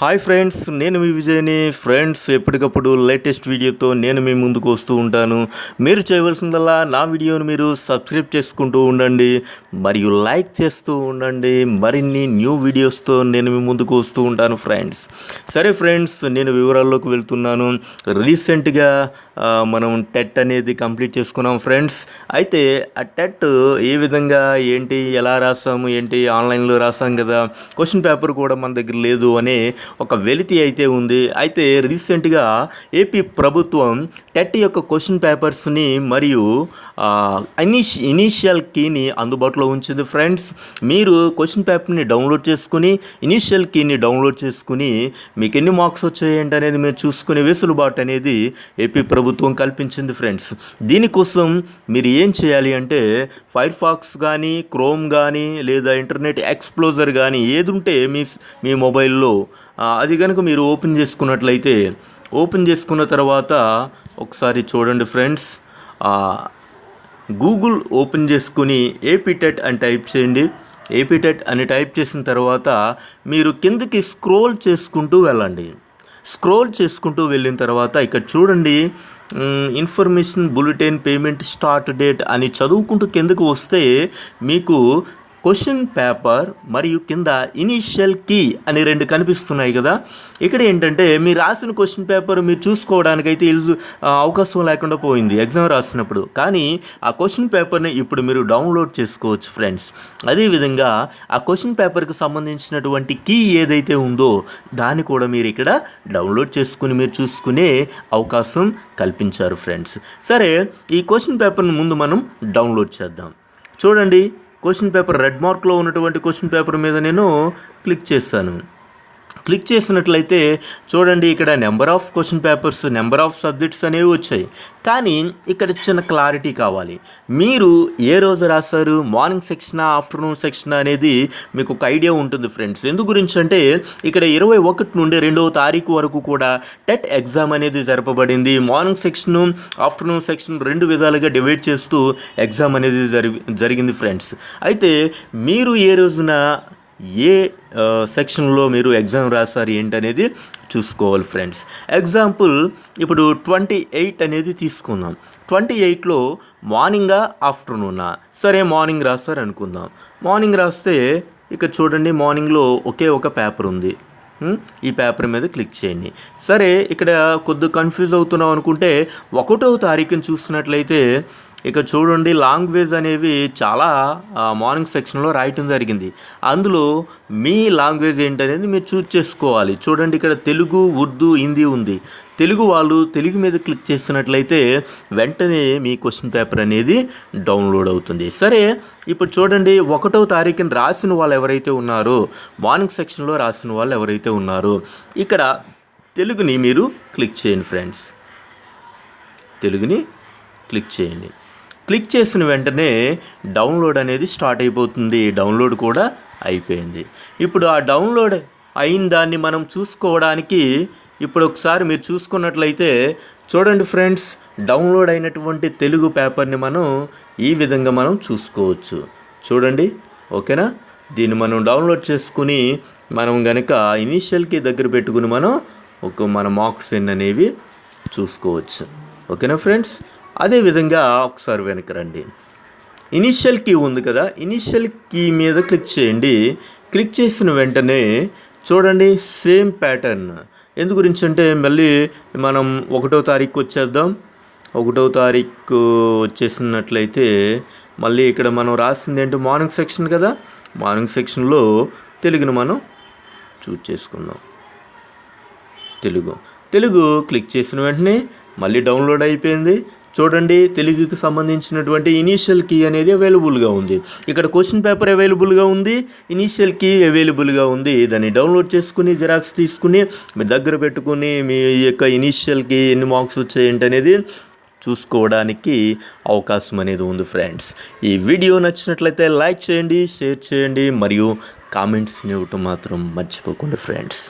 Hi friends నేను మీ విజయ్ని. Friends ఎప్పటికప్పుడు latest వీడియోతో నేను మీ ముందుకు వస్తూ ఉంటాను. మీరు చేయవలసిందల్లా నా వీడియోని మీరు సబ్స్క్రైబ్ చేసుకుంటూ ఉండండి. మరియు లైక్ చేస్తూ ఉండండి. మరిన్ని న్యూ వీడియోస్తో నేను మీ ముందుకు వస్తూ ఉంటాను ఫ్రెండ్స్ సరే ఫ్రెండ్స్ నేను వివరాల్లోకి వెళ్తున్నాను. రీసెంట్గా మనం టెట్ అనేది కంప్లీట్ చేసుకున్నాం ఫ్రెండ్స్ అయితే ఆ టెట్ ఏ విధంగా ఏంటి ఎలా రాసాము ఏంటి ఆన్లైన్లో రాసాం కదా? క్వశ్చన్ పేపర్ కూడా మన దగ్గర లేదు అనే ఒక వెలితి అయితే ఉంది. అయితే రీసెంట్గా ఏపీ ప్రభుత్వం టెట్ యొక్క క్వశ్చన్ పేపర్స్ని మరియు ఇనిష్ ఇనీషియల్ కీని అందుబాటులో ఉంచింది. ఫ్రెండ్స్ మీరు క్వశ్చన్ పేపర్ని డౌన్లోడ్ చేసుకుని ఇనీషియల్ కీని డౌన్లోడ్ చేసుకుని మీకు ఎన్ని మార్క్స్ వచ్చాయంటి అనేది మీరు చూసుకునే వెసులుబాటు అనేది ఏపీ ప్రభుత్వం కల్పించింది ఫ్రెండ్స్. దీనికోసం మీరు ఏం చేయాలి అంటే ఫైర్ ఫాక్స్ కానీ క్రోమ్ కానీ లేదా ఇంటర్నెట్ ఎక్స్ప్లోజర్ కానీ ఏది ఉంటే మీ మీ మొబైల్లో అది కనుక మీరు ఓపెన్ చేసుకున్నట్లయితే ఓపెన్ చేసుకున్న తర్వాత ఒకసారి చూడండి ఫ్రెండ్స్ గూగుల్ ఓపెన్ చేసుకుని ఏపీటెట్ అని టైప్ చేయండి. ఏపీటెట్ అని టైప్ చేసిన తర్వాత మీరు కిందకి స్క్రోల్ చేసుకుంటూ వెళ్ళండి. స్క్రోల్ చేసుకుంటూ వెళ్ళిన తర్వాత ఇక్కడ చూడండి information bulletin payment start date అని చదువుకుంటూ కిందకు వస్తే మీకు క్వశ్చన్ పేపర్ మరియు కింద ఇనీషియల్ కీ అని రెండు కనిపిస్తున్నాయి కదా. ఇక్కడ ఏంటంటే మీరు రాసిన క్వశ్చన్ పేపర్ మీరు చూసుకోవడానికైతే అయితే ఆ, అవకాశం లేకుండా పోయింది ఎగ్జామ్ రాసినప్పుడు. కానీ ఆ క్వశ్చన్ పేపర్ని ఇప్పుడు మీరు డౌన్లోడ్ చేసుకోవచ్చు ఫ్రెండ్స్. అదేవిధంగా ఆ క్వశ్చన్ పేపర్కి సంబంధించినటువంటి కీ ఏదైతే ఉందో దాన్ని కూడా మీరు ఇక్కడ డౌన్లోడ్ చేసుకుని మీరు చూసుకునే అవకాశం కల్పించారు ఫ్రెండ్స్. సరే ఈ క్వశ్చన్ పేపర్ని ముందు మనం డౌన్లోడ్ చేద్దాం. చూడండి. క్వశ్చన్ పేపర్ రెడ్ మార్క్లో ఉన్నటువంటి క్వశ్చన్ పేపర్ మీద నేను క్లిక్ చేస్తాను. క్లిక్ చేసినట్లయితే చూడండి ఇక్కడ number of question papers number of subjects అనేవి వచ్చాయి. కానీ ఇక్కడ చిన్న క్లారిటీ కావాలి. మీరు ఏ రోజు రాశారు మార్నింగ్ సెక్షన్ ఆఫ్టర్నూన్ సెక్షన్ అనేది మీకు ఒక ఐడియా ఉంటుంది ఫ్రెండ్స్. ఎందు గురించి అంటే ఇక్కడ ఇరవై ఒకటి నుండి రెండవ తారీఖు వరకు కూడా టెట్ ఎగ్జామ్ అనేది జరపబడింది. మార్నింగ్ సెక్షన్ ఆఫ్టర్నూన్ సెక్షన్ రెండు విధాలుగా డివైడ్ చేస్తూ ఎగ్జామ్ అనేది జరిగింది ఫ్రెండ్స్. అయితే మీరు ఏ రోజున ఏ సెక్షన్లో మీరు ఎగ్జామ్ రాస్తారు ఏంటనేది చూసుకోవాలి ఫ్రెండ్స్. ఎగ్జాంపుల్ ఇప్పుడు ట్వంటీ ఎయిట్ అనేది తీసుకుందాం. ట్వంటీ ఎయిట్లో మార్నింగా ఆఫ్టర్నూనా? సరే మార్నింగ్ రాస్తారు అనుకుందాం. మార్నింగ్ రాస్తే ఇక్కడ చూడండి మార్నింగ్లో ఒకే ఒక పేపర్ ఉంది. ఈ పేపర్ మీద క్లిక్ చేయండి. సరే ఇక్కడ కొద్దిగా కన్ఫ్యూజ్ అవుతున్నాం అనుకుంటే ఒకటో తారీఖుని చూసినట్లయితే ఇక చూడండి లాంగ్వేజ్ అనేవి చాలా మార్నింగ్ సెక్షన్లో రాయటం జరిగింది. అందులో మీ లాంగ్వేజ్ ఏంటనేది మీరు చూస్ చేసుకోవాలి. చూడండి ఇక్కడ తెలుగు ఉర్దూ హిందీ ఉంది. తెలుగు వాళ్ళు తెలుగు మీద క్లిక్ చేసినట్లయితే వెంటనే మీ క్వశ్చన్ పేపర్ అనేది డౌన్లోడ్ అవుతుంది. సరే ఇప్పుడు చూడండి ఒకటో తారీఖున రాసిన వాళ్ళు ఎవరైతే ఉన్నారో మార్నింగ్ సెక్షన్లో రాసిన వాళ్ళు ఎవరైతే ఉన్నారో ఇక్కడ తెలుగుని మీరు క్లిక్ చేయండి ఫ్రెండ్స్. తెలుగుని క్లిక్ చేయండి. క్లిక్ చేసిన వెంటనే డౌన్లోడ్ అనేది స్టార్ట్ అయిపోతుంది. డౌన్లోడ్ కూడా అయిపోయింది. ఇప్పుడు ఆ డౌన్లోడ్ అయిన దాన్ని మనం చూసుకోవడానికి ఇప్పుడు ఒకసారి మీరు చూసుకున్నట్లయితే చూడండి ఫ్రెండ్స్ డౌన్లోడ్ అయినటువంటి తెలుగు పేపర్ని మనం ఈ విధంగా మనం చూసుకోవచ్చు. చూడండి ఓకేనా? దీన్ని మనం డౌన్లోడ్ చేసుకుని మనం గనక ఇనీషియల్కి దగ్గర పెట్టుకుని మనం ఒక మన మార్క్స్ ఎన్ అనేవి చూసుకోవచ్చు. ఓకేనా ఫ్రెండ్స్? అదేవిధంగా ఒకసారి వెనక్కి రండి. ఇనిషియల్ కీ ఉంది కదా ఇనిషియల్ కీ మీద క్లిక్ చేయండి. క్లిక్ చేసిన వెంటనే చూడండి సేమ్ ప్యాటర్న్ ఎందు గురించి అంటే మళ్ళీ మనం ఒకటో తారీఖు వచ్చేద్దాం. ఒకటో తారీఖు వచ్చేసినట్లయితే మళ్ళీ ఇక్కడ మనం రాసింది ఏంటి? మార్నింగ్ సెక్షన్ కదా. మార్నింగ్ సెక్షన్లో తెలుగును మనం చూజ్ చేసుకుందాం. తెలుగు. తెలుగు క్లిక్ చేసిన వెంటనే మళ్ళీ డౌన్లోడ్ అయిపోయింది. చూడండి తెలుగుకి సంబంధించినటువంటి ఇనీషియల్ కీ అనేది అవైలబుల్గా ఉంది. ఇక్కడ క్వశ్చన్ పేపర్ అవైలబుల్గా ఉంది ఇనీషియల్ కీ అవైలబుల్గా ఉంది. దాన్ని డౌన్లోడ్ చేసుకుని జిరాక్స్ తీసుకుని మీ దగ్గర పెట్టుకుని మీ యొక్క ఇనీషియల్ కీ ఎన్ని మార్క్స్ వచ్చాయి అనేది చూసుకోవడానికి అవకాశం అనేది ఉంది ఫ్రెండ్స్ ఈ వీడియో నచ్చినట్లయితే లైక్ చేయండి షేర్ చేయండి మరియు కామెంట్స్ని ఇవ్వటం మాత్రం మర్చిపోకండి ఫ్రెండ్స్